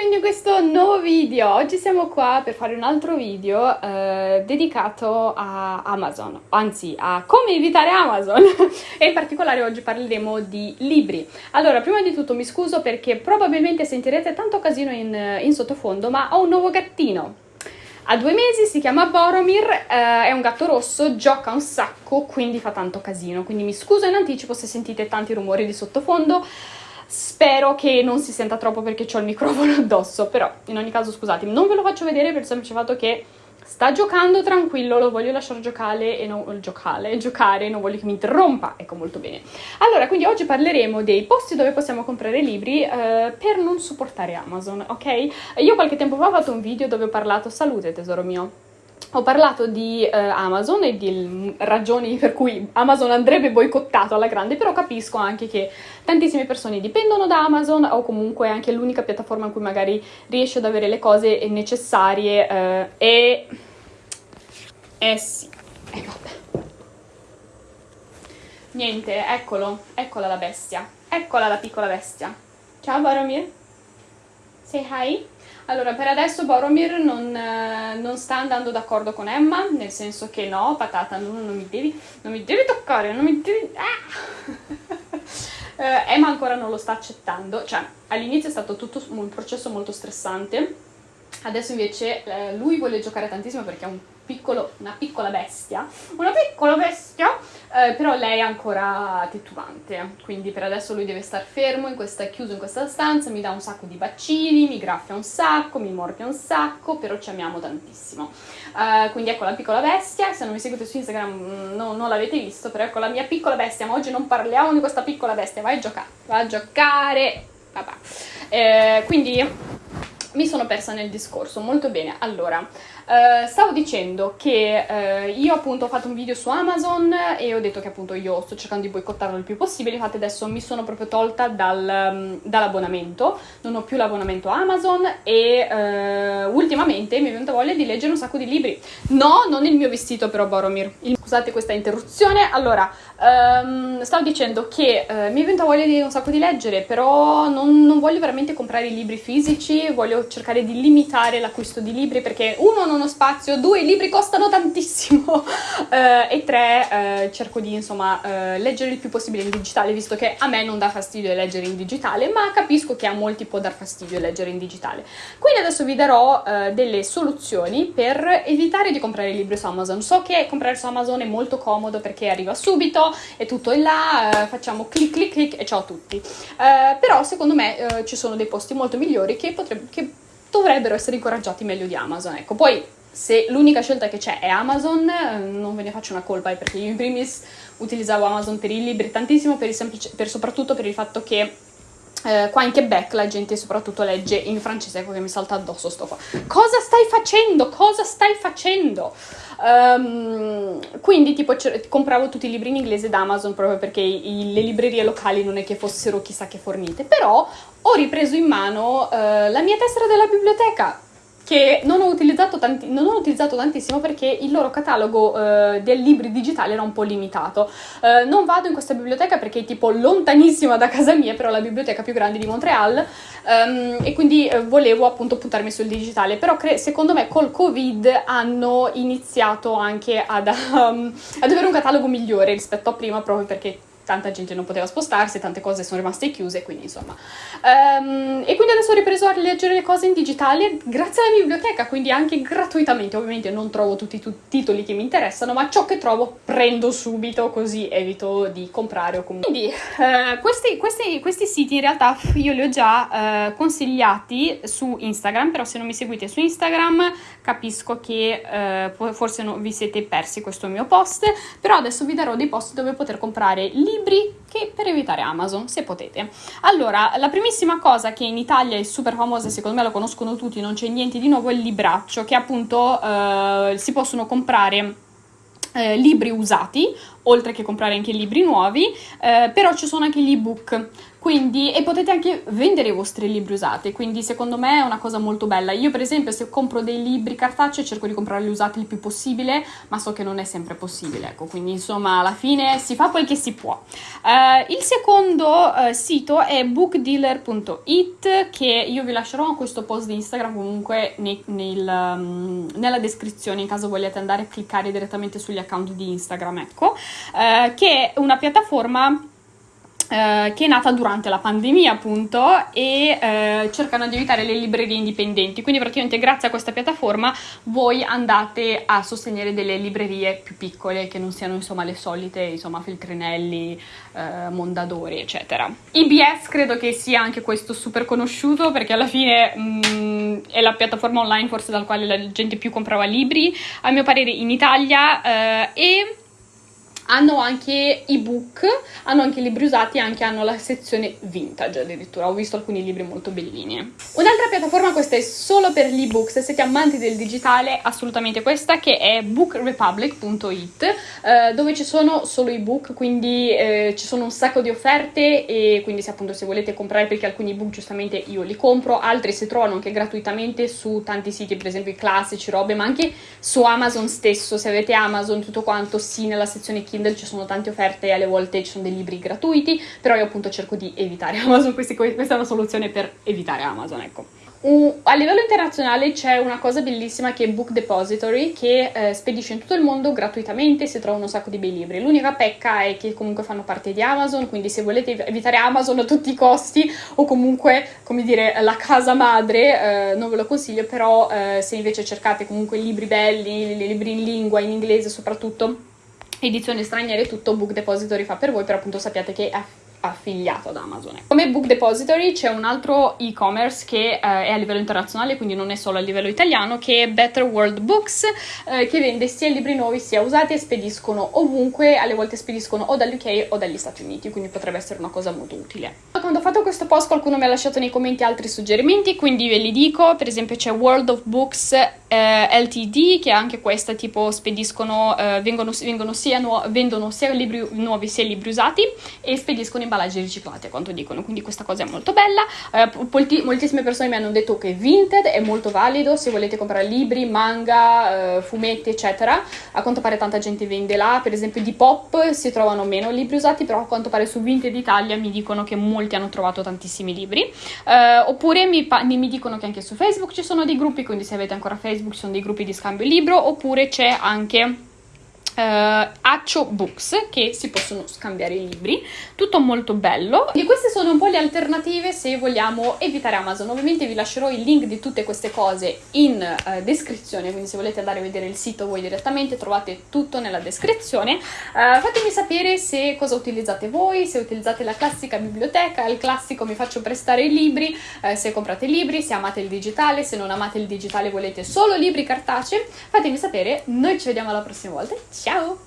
benvenuti in questo nuovo video. Oggi siamo qua per fare un altro video eh, dedicato a Amazon, anzi a come evitare Amazon e in particolare oggi parleremo di libri. Allora, prima di tutto mi scuso perché probabilmente sentirete tanto casino in, in sottofondo, ma ho un nuovo gattino. Ha due mesi, si chiama Boromir, eh, è un gatto rosso, gioca un sacco, quindi fa tanto casino. Quindi mi scuso in anticipo se sentite tanti rumori di sottofondo. Spero che non si senta troppo perché ho il microfono addosso, però in ogni caso scusatemi, non ve lo faccio vedere per il semplice fatto che sta giocando tranquillo, lo voglio lasciare giocare e non, giocare, giocare, non voglio che mi interrompa, ecco molto bene. Allora, quindi oggi parleremo dei posti dove possiamo comprare libri eh, per non supportare Amazon, ok? Io qualche tempo fa ho fatto un video dove ho parlato, salute tesoro mio, ho parlato di eh, Amazon e di ragioni per cui Amazon andrebbe boicottato alla grande, però capisco anche che tantissime persone dipendono da Amazon o comunque è anche l'unica piattaforma in cui magari riesci ad avere le cose necessarie eh, e... Eh sì, e vabbè. Niente, eccolo, eccola la bestia, eccola la piccola bestia. Ciao Baromir, say hi. Allora, per adesso Boromir non, eh, non, sta andando d'accordo con Emma, nel senso che no, patata, non, non, mi, devi, non mi devi toccare, non mi devi... Ah! eh, Emma ancora non lo sta accettando, cioè all'inizio è stato tutto un processo molto stressante, adesso invece eh, lui vuole giocare tantissimo perché è un piccolo, una piccola bestia, una piccola bestia, eh, però lei è ancora titubante, quindi per adesso lui deve star fermo, in questa, chiuso in questa stanza, mi dà un sacco di bacini, mi graffia un sacco, mi morde un sacco, però ci amiamo tantissimo. Uh, quindi ecco la piccola bestia, se non mi seguite su Instagram mm, no, non l'avete visto, però ecco la mia piccola bestia, ma oggi non parliamo di questa piccola bestia, vai a giocare, vai a giocare, papà. Eh, quindi mi sono persa nel discorso, molto bene, allora... Uh, stavo dicendo che uh, io appunto ho fatto un video su Amazon e ho detto che appunto io sto cercando di boicottarlo il più possibile, infatti adesso mi sono proprio tolta dal, um, dall'abbonamento, non ho più l'abbonamento Amazon e uh, ultimamente mi è venuta voglia di leggere un sacco di libri. No, non il mio vestito però Boromir, il, scusate questa interruzione, allora um, stavo dicendo che mi è venuta voglia di un sacco di leggere, però non, non voglio veramente comprare i libri fisici, voglio cercare di limitare l'acquisto di libri perché uno non uno spazio, due, i libri costano tantissimo uh, e tre, uh, cerco di insomma uh, leggere il più possibile in digitale, visto che a me non dà fastidio leggere in digitale, ma capisco che a molti può dar fastidio leggere in digitale. Quindi adesso vi darò delle soluzioni per evitare di comprare libri su Amazon. So che comprare su Amazon è molto comodo perché arriva subito, è tutto in là, facciamo clic clic clic e ciao a tutti. però secondo me ci sono dei posti molto migliori che, potrebbe, che dovrebbero essere incoraggiati meglio di Amazon. Ecco, poi se l'unica scelta che c'è è Amazon, non ve ne faccio una colpa, perché io in primis utilizzavo Amazon per i libri tantissimo, per, semplice, per soprattutto per il fatto che eh, qua in Quebec la gente soprattutto legge in francese, ecco che mi salta addosso sto qua. Cosa stai facendo? Cosa stai facendo? Um, quindi tipo compravo tutti i libri in inglese da Amazon proprio perché i, le librerie locali non è che fossero chissà che fornite, però ho ripreso in mano uh, la mia tessera della biblioteca che non ho, utilizzato tanti, non ho utilizzato tantissimo perché il loro catalogo uh, del libri digitali era un po' limitato. Uh, non vado in questa biblioteca perché è tipo lontanissima da casa mia, però è la biblioteca più grande di Montreal um, e quindi uh, volevo appunto puntarmi sul digitale, però secondo me col Covid hanno iniziato anche ad, um, ad avere un catalogo migliore rispetto a prima proprio perché tanta gente non poteva spostarsi, tante cose sono rimaste chiuse, quindi insomma. Um, e quindi adesso ho ripreso a leggere le cose in digitale grazie alla biblioteca, quindi anche gratuitamente. Ovviamente non trovo tutti i titoli che mi interessano, ma ciò che trovo prendo subito, così evito di comprare o comunque. Quindi uh, questi, questi, questi, siti in realtà io li ho già uh, consigliati su Instagram, però se non mi seguite su Instagram capisco che uh, forse non vi siete persi questo mio post, però adesso vi darò dei post dove poter comprare libri libri che per evitare Amazon, se potete. Allora, la primissima cosa che in Italia è super famosa, secondo me lo conoscono tutti, non c'è niente di nuovo, è il libraccio, che appunto eh, si possono comprare eh, libri usati, oltre che comprare anche libri nuovi, eh, però ci sono anche gli ebook. quindi, e potete anche vendere i vostri libri usati, quindi secondo me è una cosa molto bella. Io per esempio se compro dei libri cartacei cerco di comprarli usati il più possibile, ma so che non è sempre possibile, ecco, quindi insomma alla fine si fa quel che si può. Uh, il secondo uh, sito è bookdealer.it che io vi lascerò questo post di Instagram comunque nei, nel, um, nella descrizione in caso vogliate andare a cliccare direttamente sugli account di Instagram, ecco, uh, che è una piattaforma eh, che è nata durante la pandemia appunto e eh, cercano di aiutare le librerie indipendenti. Quindi praticamente grazie a questa piattaforma voi andate a sostenere delle librerie più piccole che non siano insomma le solite insomma Feltrinelli, eh, Mondadori eccetera. IBS credo che sia anche questo super conosciuto perché alla fine mh, mm, è la piattaforma online forse dal quale la gente più comprava libri a mio parere in Italia eh, e hanno anche ebook, hanno anche libri usati, anche hanno la sezione vintage addirittura, ho visto alcuni libri molto bellini. Un'altra piattaforma, questa è solo per gli ebook, se siete amanti del digitale assolutamente questa, che è bookrepublic.it, eh, dove ci sono solo ebook, quindi eh, ci sono un sacco di offerte e quindi se appunto se volete comprare, perché alcuni ebook giustamente io li compro, altri si trovano anche gratuitamente su tanti siti, per esempio i classici, robe, ma anche su Amazon stesso, se avete Amazon tutto quanto, sì, nella sezione Kindle Kindle ci sono tante offerte e alle volte ci sono dei libri gratuiti, però io appunto cerco di evitare Amazon, questa è una soluzione per evitare Amazon, ecco. Uh, a livello internazionale c'è una cosa bellissima che è Book Depository che eh, spedisce in tutto il mondo gratuitamente, si trovano un sacco di bei libri. L'unica pecca è che comunque fanno parte di Amazon, quindi se volete evitare Amazon a tutti i costi o comunque, come dire, la casa madre, eh, non ve lo consiglio, però eh, se invece cercate comunque libri belli, libri in lingua, in inglese soprattutto, edizioni straniere tutto Book Depository fa per voi, però appunto sappiate che è affiliato ad Amazon. Come Book Depository c'è un altro e-commerce che eh, è a livello internazionale, quindi non è solo a livello italiano, che è Better World Books, eh, che vende sia libri nuovi sia usati e spediscono ovunque, alle volte spediscono o dall'UK o dagli Stati Uniti, quindi potrebbe essere una cosa molto utile. Quando ho fatto questo post qualcuno mi ha lasciato nei commenti altri suggerimenti, quindi ve li dico, per esempio c'è World of Books eh, LTD, che anche questa tipo spediscono, eh, vengono, vengono sia vendono sia libri nuovi sia libri usati e spediscono imballaggi riciclati a quanto dicono, quindi questa cosa è molto bella. Eh, moltissime persone mi hanno detto che Vinted è molto valido se volete comprare libri, manga, eh, fumetti eccetera, a quanto pare tanta gente vende là, per esempio di Pop si trovano meno libri usati, però a quanto pare su Vinted Italia mi dicono che molti hanno trovato tantissimi libri, eh, oppure mi, mi dicono che anche su Facebook ci sono dei gruppi, quindi se avete ancora Facebook ci sono dei gruppi di scambio libro oppure c'è anche uh, Accio Books che si possono scambiare i libri. Tutto molto bello. E queste sono un po' le alternative se vogliamo evitare Amazon. Ovviamente vi lascerò il link di tutte queste cose in uh, descrizione quindi se volete andare a vedere il sito voi direttamente trovate tutto nella descrizione. Uh, fatemi sapere se cosa utilizzate voi se utilizzate la classica biblioteca il classico mi faccio prestare i libri se comprate libri se amate il digitale se non amate il digitale volete solo libri cartacei. Fatemi sapere. Noi ci vediamo alla prossima volta. Ciao Chao.